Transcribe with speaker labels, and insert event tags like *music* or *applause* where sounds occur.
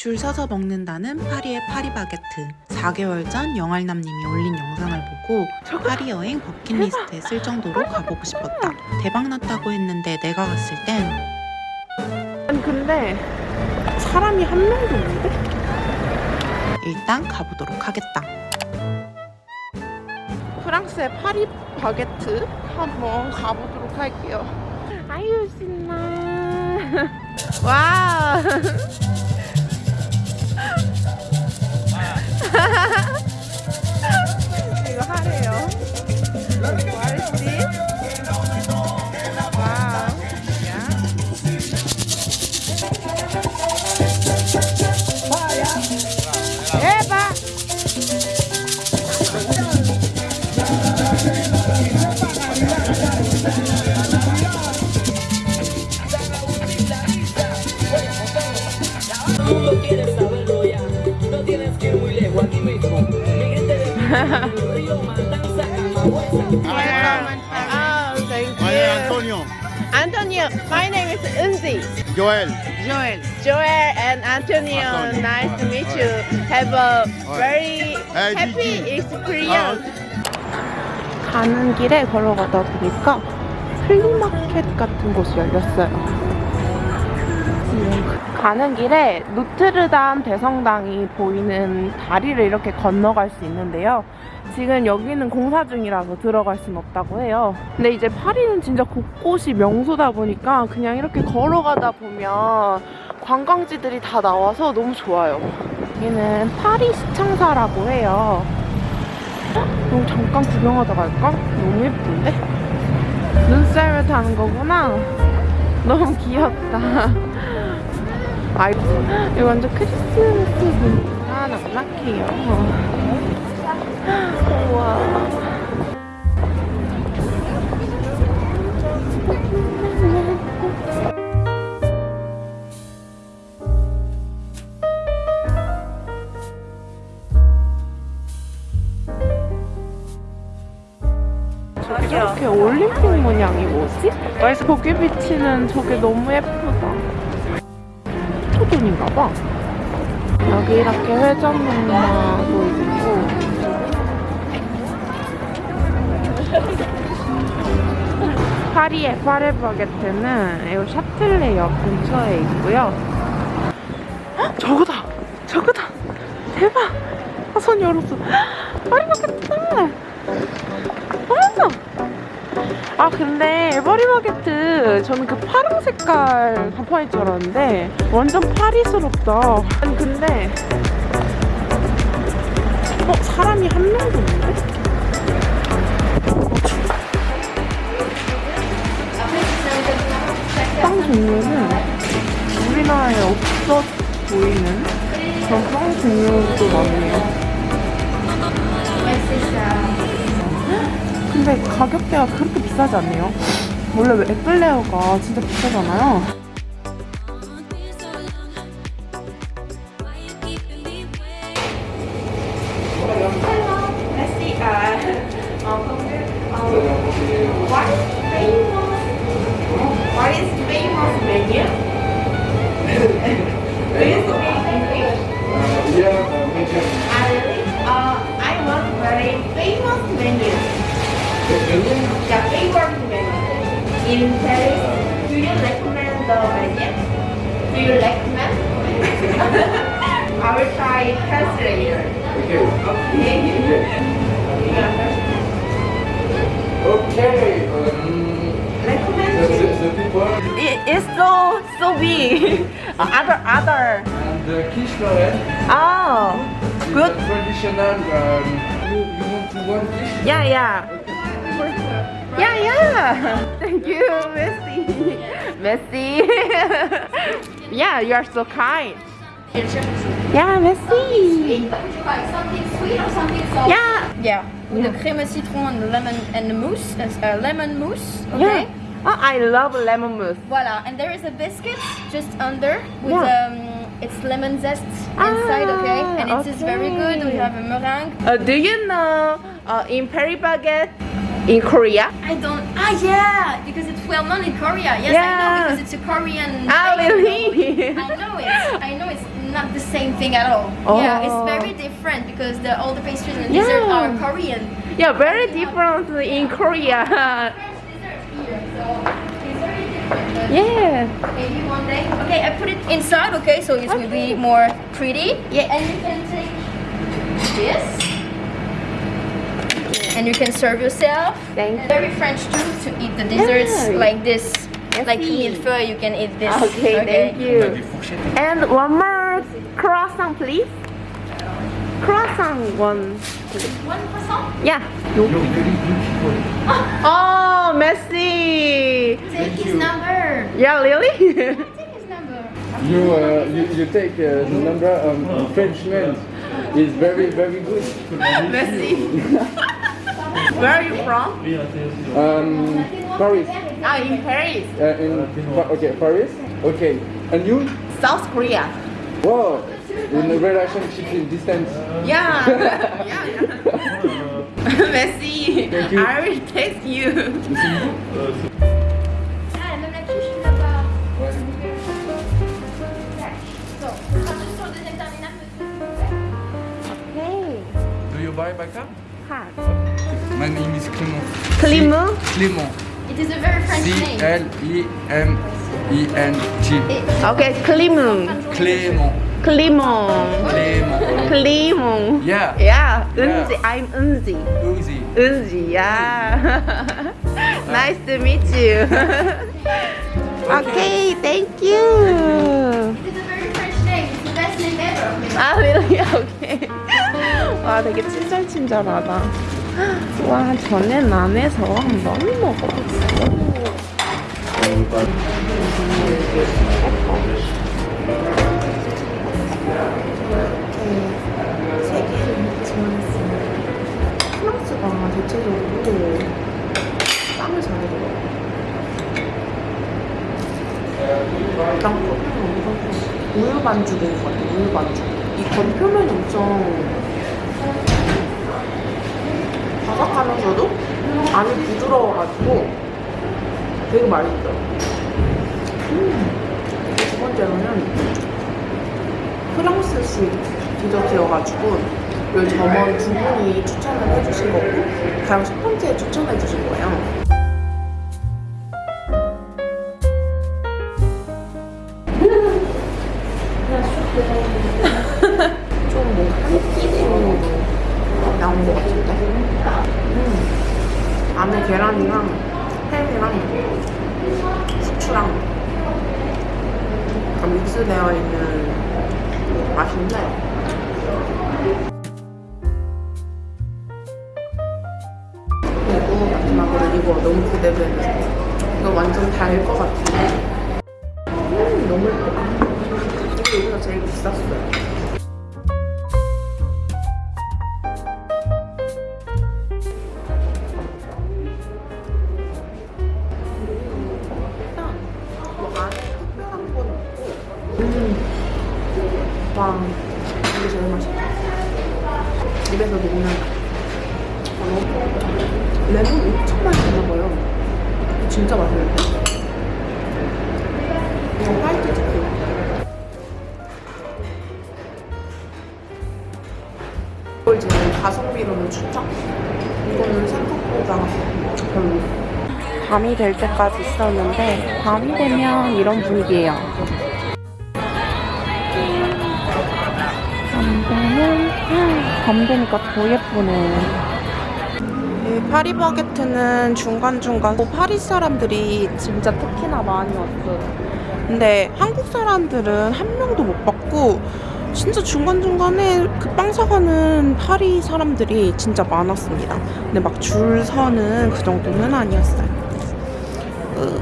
Speaker 1: 줄 서서 먹는다는 파리의 파리바게트 4개월 전 영알남님이 올린 영상을 보고 파리 여행 버킷리스트에 쓸 정도로 가보고 싶었다 대박났다고 했는데 내가 갔을 땐
Speaker 2: 아니 근데 사람이 한 명도 없는데?
Speaker 1: 일단 가보도록 하겠다
Speaker 2: 프랑스의 파리 바게트 한번 가보도록 할게요. 아유 신나. 와. *laughs* 이거 하래요. Ah, thank
Speaker 3: My name is
Speaker 2: you.
Speaker 3: Antonio.
Speaker 2: Antonio, my name is Unzi.
Speaker 3: Joel.
Speaker 2: Joel. Joel and Antonio,
Speaker 3: Antonio.
Speaker 2: nice to meet you. Have a very
Speaker 3: Hey,
Speaker 2: happy experience. 가는 길에 걸어가다 보니까 플리마켓 같은 곳이 열렸어요. 지금 가는 길에 노트르담 대성당이 보이는 다리를 이렇게 건너갈 수 있는데요. 지금 여기는 공사 중이라서 들어갈 순 없다고 해요. 근데 이제 파리는 진짜 곳곳이 명소다 보니까 그냥 이렇게 걸어가다 보면 관광지들이 다 나와서 너무 좋아요. 여기는 파리 시청사라고 해요. 너무 잠깐 구경하다 갈까? 너무 예쁜데? 눈썰매 타는 거구나. 너무 귀엽다. 아, 이거 완전 크리스마스 분위기가 낙낙해요. 우와. 저렇게 올림픽 모양이 뭐지? 거기 비치는 저게 너무 예쁘다. 토돈인가 봐. 여기 이렇게 회전 목마도 있고. 파리의 파레바게트는 이 샤틀레역 근처에 있고요. 헉, 저거다! 저거다! 대박! 아, 손 열었어. 파리바게트! 아 근데 에버리바게트 저는 그 파랑 색깔 간판일 줄 알았는데 완전 파리스럽다 아니 근데 어? 사람이 한 명도 없는데? 빵 종류는 우리나라에 없어 보이는 그런 빵 종류도 많네요 근데 가격대가 그렇게 비싸지 않네요. 원래 왜 에클레어가 진짜 비싸잖아요. What The favorite menu in Paris. Do you recommend the menu? Do you recommend? *laughs* I will try translator. Okay.
Speaker 4: Okay. Um,
Speaker 2: recommend.
Speaker 4: the, the, the people
Speaker 2: it's so so big. *laughs* other other.
Speaker 4: and the quiche Lorraine.
Speaker 2: Oh, good.
Speaker 4: Traditional. Um, you, you want to one quiche?
Speaker 2: Yeah, yeah. Yeah, yeah. *laughs* Thank you, Messi. *laughs* Messi. *laughs* yeah, you are so kind. Yeah, Messi.
Speaker 5: Something sweet or something salty?
Speaker 2: Yeah.
Speaker 5: Yeah, with the crème citron and the lemon and the mousse, uh, lemon mousse. Okay.
Speaker 2: Yeah. Oh, I love lemon mousse.
Speaker 5: Voila, and there is a biscuit just under with
Speaker 2: Yeah.
Speaker 5: um, it's lemon zest inside. okay,
Speaker 2: Ah,
Speaker 5: and it is very good. We have a meringue.
Speaker 2: Uh, do you know uh, in Paris Baguette in Korea?
Speaker 5: I don't. Ah, yeah, because it's well known in Korea. Yes, I
Speaker 2: Yeah.
Speaker 5: know because it's a Korean.
Speaker 2: Ah, really?
Speaker 5: I know it. I know it's not the same thing at all. Yeah, it's very different because the all the pastries and
Speaker 2: Yeah.
Speaker 5: dessert are Korean.
Speaker 2: Yeah, very different in Korea.
Speaker 5: French *laughs* dessert here, so it's very different.
Speaker 2: Yeah.
Speaker 5: maybe one day. Okay, I put it inside. Okay, so it will be more pretty.
Speaker 2: Yeah.
Speaker 5: And you can take this, and you can serve yourself.
Speaker 2: Thank you.
Speaker 5: Very French too to eat the desserts
Speaker 2: Yeah.
Speaker 5: like this.
Speaker 2: I
Speaker 5: Like
Speaker 2: see.
Speaker 5: millefeuille, you can eat this.
Speaker 2: Okay, thank you. And one more croissant, please. Croissant one.
Speaker 5: One croissant.
Speaker 2: Yeah. *laughs* Oh, Messi.
Speaker 5: Take his number.
Speaker 2: Yeah, really? *laughs*
Speaker 5: Take *laughs* his number.
Speaker 4: You, uh, you, you take uh, the number of Frenchman. It's very, very good.
Speaker 2: Messi. Where are you from?
Speaker 4: Um, Paris.
Speaker 2: Ah, in Paris,
Speaker 4: Uh, in, Pa- okay, Paris. Okay. And you?
Speaker 2: South Korea.
Speaker 4: Wow. In a relationship in distance.
Speaker 2: Yeah. *laughs* yeah. yeah. *laughs* Messi,
Speaker 4: Thank you.
Speaker 2: I will text you.
Speaker 5: Ah, même la quiche là-bas. So, on sera juste sur le deuxième terminal, monsieur.
Speaker 2: Hey.
Speaker 4: Do you buy backup?
Speaker 2: Hi.
Speaker 4: My name is Clément.
Speaker 2: Clément.
Speaker 4: Clément.
Speaker 5: It is a very French
Speaker 4: C
Speaker 5: name.
Speaker 4: L E M E N T.
Speaker 5: It-
Speaker 2: Okay, Clément.
Speaker 4: Clément.
Speaker 2: Clément.
Speaker 4: Clément.
Speaker 2: Clément.
Speaker 4: Yeah.
Speaker 2: Yeah,
Speaker 4: Yeah.
Speaker 2: Unzi. I'm Unzi.
Speaker 4: Uzi.
Speaker 2: Unzi, yeah. nice to meet you. okay, thank you.
Speaker 5: It is a very French name. It's the best name ever.
Speaker 2: 아, really? Okay. 와, 되게 친절친절하다. 와, 전엔 안에서 한번 먹어봤어. 세계를 지원했습니다. 프랑스가 대체적으로 빵을 잘해줘요. 일단 겉은 우유 반죽인 것 같아요. 우유 반죽. 이 겉 표면이 엄청 바삭하면서도 안이 부드러워가지고 되게 맛있어요. 음. 두 번째로는 프랑스식 디저트여가지고 이 점원 두 분이 추천을 해주신 거고 가장 첫 번째 추천해주신 거예요. 안에 계란이랑 햄이랑 후추랑 다 믹스되어 있는 맛인데. 그리고 마지막으로 이거 너무 기대되는데 이거 완전 달 것 같은데. 음, 너무 예쁘다. 이게 여기서 제일 비쌌어요. 음. 와 이게 제일 맛있다. 입에서 녹는 어, 레몬 엄청 많이 넣어봐요. 진짜 맛있는데 이거 화이트 초코 이걸 제 가성비로는 추천? 이거는 생각보다 별로. 밤이 될 때까지 있었는데 밤이 되면 이런 분위기예요. 밤 되니까 더 예쁘네. 이 파리바게트는 중간중간 파리 사람들이 진짜 특히나 많이 왔어요. 근데 한국 사람들은 한 명도 못 봤고 진짜 중간중간에 그 빵 사가는 파리 사람들이 진짜 많았습니다. 근데 막 줄 서는 그 정도는 아니었어요. 으.